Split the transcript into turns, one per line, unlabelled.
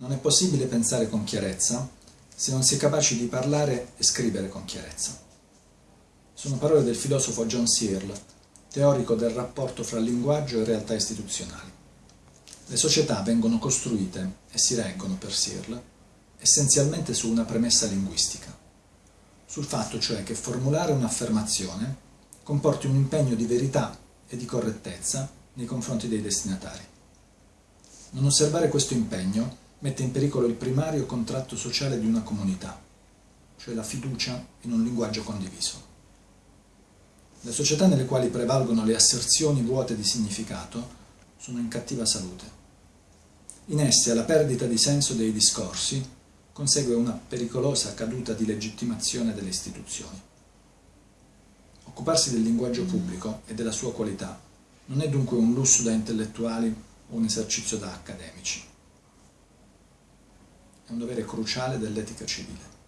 Non è possibile pensare con chiarezza se non si è capaci di parlare e scrivere con chiarezza. Sono parole del filosofo John Searle, teorico del rapporto fra linguaggio e realtà istituzionali. Le società vengono costruite e si reggono per Searle essenzialmente su una premessa linguistica, sul fatto cioè che formulare un'affermazione comporti un impegno di verità e di correttezza nei confronti dei destinatari. Non osservare questo impegno mette in pericolo il primario contratto sociale di una comunità, cioè la fiducia in un linguaggio condiviso. Le società nelle quali prevalgono le asserzioni vuote di significato sono in cattiva salute. In esse alla perdita di senso dei discorsi consegue una pericolosa caduta di legittimazione delle istituzioni. Occuparsi del linguaggio pubblico e della sua qualità non è dunque un lusso da intellettuali o un esercizio da accademici. Un dovere cruciale dell'etica civile.